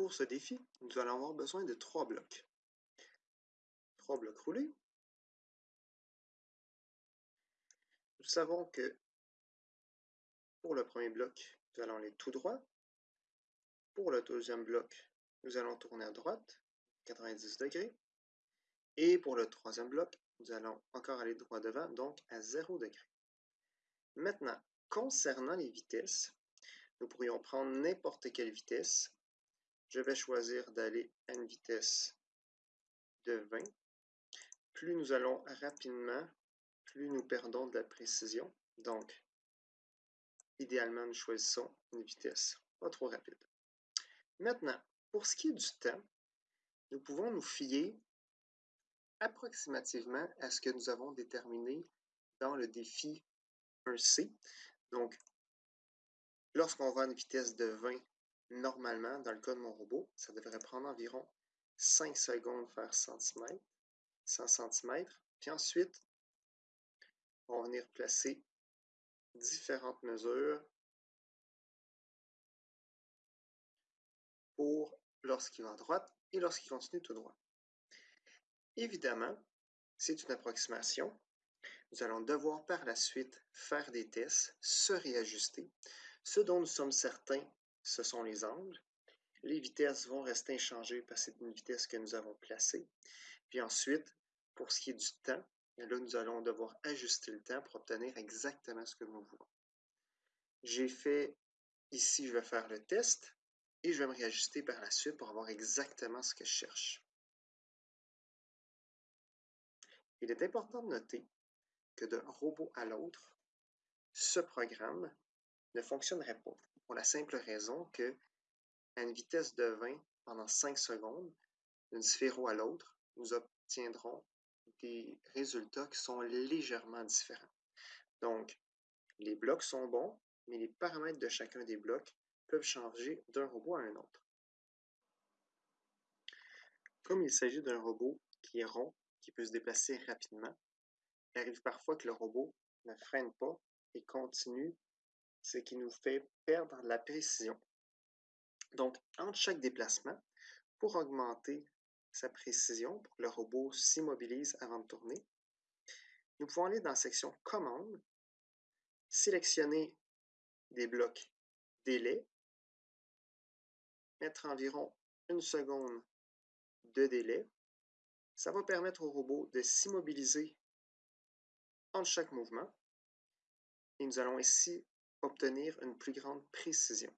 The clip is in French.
Pour ce défi, nous allons avoir besoin de trois blocs. Trois blocs roulés. Nous savons que pour le premier bloc, nous allons aller tout droit. Pour le deuxième bloc, nous allons tourner à droite, 90 degrés. Et pour le troisième bloc, nous allons encore aller droit devant, donc à 0 degré. Maintenant, concernant les vitesses, nous pourrions prendre n'importe quelle vitesse. Je vais choisir d'aller à une vitesse de 20. Plus nous allons rapidement, plus nous perdons de la précision. Donc, idéalement, nous choisissons une vitesse pas trop rapide. Maintenant, pour ce qui est du temps, nous pouvons nous fier approximativement à ce que nous avons déterminé dans le défi 1C. Donc, lorsqu'on va à une vitesse de 20, normalement, dans le cas de mon robot, ça devrait prendre environ 5 secondes faire cm, 100 cm. Puis ensuite, on va venir placer différentes mesures pour lorsqu'il va à droite et lorsqu'il continue tout droit. Évidemment, c'est une approximation. Nous allons devoir par la suite faire des tests, se réajuster. Ce dont nous sommes certains, ce sont les angles. Les vitesses vont rester inchangées parce que c'est une vitesse que nous avons placée. Puis ensuite, pour ce qui est du temps, là, nous allons devoir ajuster le temps pour obtenir exactement ce que nous voulons. J'ai fait, ici, je vais faire le test et je vais me réajuster par la suite pour avoir exactement ce que je cherche. Il est important de noter que d'un robot à l'autre, ce programme ne fonctionnerait pas pour la simple raison que à une vitesse de 20 pendant 5 secondes, d'une sphéro à l'autre, nous obtiendrons des résultats qui sont légèrement différents. Donc, les blocs sont bons, mais les paramètres de chacun des blocs peuvent changer d'un robot à un autre. Comme il s'agit d'un robot qui est rond, qui peut se déplacer rapidement. Il arrive parfois que le robot ne freine pas et continue, ce qui nous fait perdre la précision. Donc, entre chaque déplacement, pour augmenter sa précision, pour que le robot s'immobilise avant de tourner, nous pouvons aller dans la section Commande, sélectionner des blocs délai, mettre environ une seconde de délai, ça va permettre au robot de s'immobiliser entre chaque mouvement et nous allons ici obtenir une plus grande précision.